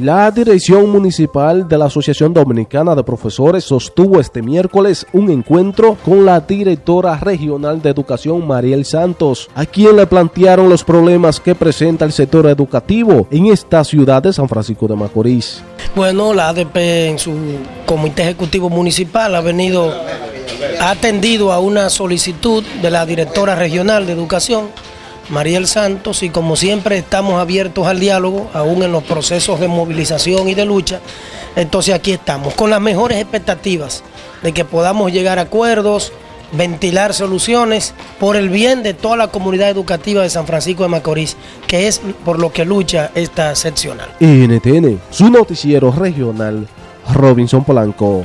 La dirección municipal de la Asociación Dominicana de Profesores sostuvo este miércoles un encuentro con la directora regional de educación Mariel Santos, a quien le plantearon los problemas que presenta el sector educativo en esta ciudad de San Francisco de Macorís. Bueno, la ADP en su comité ejecutivo municipal ha venido, ha atendido a una solicitud de la directora regional de educación Mariel Santos y como siempre estamos abiertos al diálogo, aún en los procesos de movilización y de lucha. Entonces aquí estamos, con las mejores expectativas de que podamos llegar a acuerdos, ventilar soluciones por el bien de toda la comunidad educativa de San Francisco de Macorís, que es por lo que lucha esta seccional. NTN, su noticiero regional, Robinson Polanco.